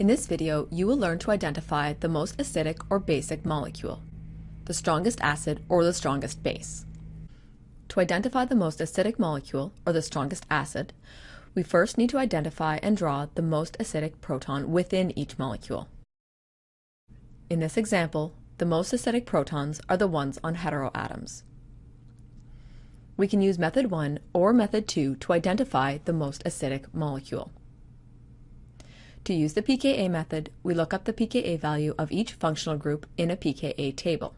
In this video, you will learn to identify the most acidic or basic molecule, the strongest acid or the strongest base. To identify the most acidic molecule or the strongest acid, we first need to identify and draw the most acidic proton within each molecule. In this example, the most acidic protons are the ones on heteroatoms. We can use method 1 or method 2 to identify the most acidic molecule. To use the pKa method, we look up the pKa value of each functional group in a pKa table.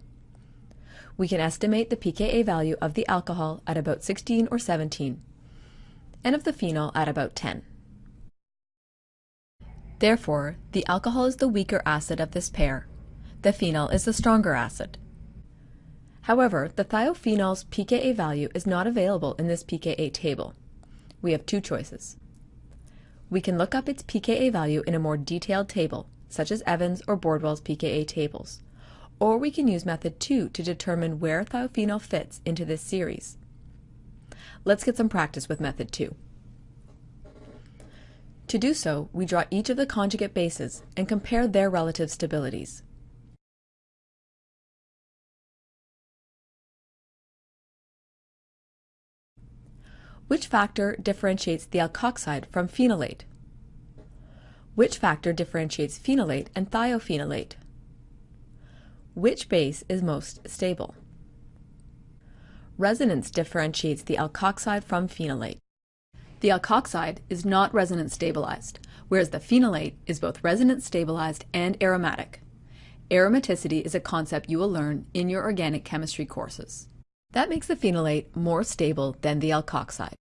We can estimate the pKa value of the alcohol at about 16 or 17, and of the phenol at about 10. Therefore, the alcohol is the weaker acid of this pair. The phenol is the stronger acid. However, the thiophenol's pKa value is not available in this pKa table. We have two choices. We can look up its pKa value in a more detailed table, such as Evans or Bordwell's pKa tables, or we can use method 2 to determine where thiophenol fits into this series. Let's get some practice with method 2. To do so, we draw each of the conjugate bases and compare their relative stabilities. Which factor differentiates the alkoxide from phenolate? Which factor differentiates phenolate and thiophenolate? Which base is most stable? Resonance differentiates the alkoxide from phenolate. The alkoxide is not resonance stabilized, whereas the phenolate is both resonance stabilized and aromatic. Aromaticity is a concept you will learn in your organic chemistry courses. That makes the phenolate more stable than the alkoxide.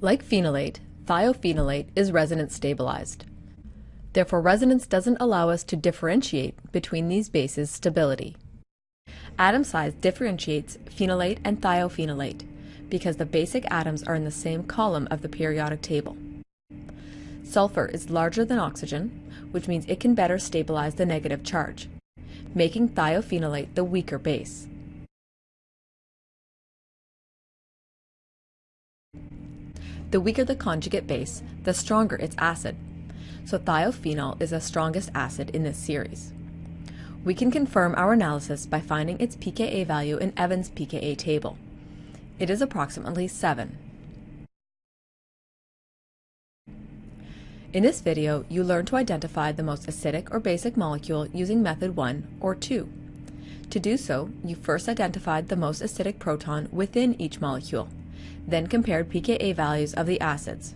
Like phenolate, thiophenolate is resonance stabilized. Therefore, resonance doesn't allow us to differentiate between these bases' stability. Atom size differentiates phenolate and thiophenolate because the basic atoms are in the same column of the periodic table. Sulfur is larger than oxygen, which means it can better stabilize the negative charge, making thiophenolate the weaker base. The weaker the conjugate base, the stronger its acid. So thiophenol is the strongest acid in this series. We can confirm our analysis by finding its pKa value in Evans' pKa table. It is approximately 7. In this video, you learn to identify the most acidic or basic molecule using method 1 or 2. To do so, you first identified the most acidic proton within each molecule then compared pKa values of the acids.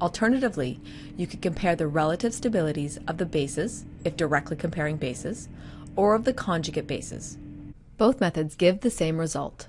Alternatively, you could compare the relative stabilities of the bases, if directly comparing bases, or of the conjugate bases. Both methods give the same result.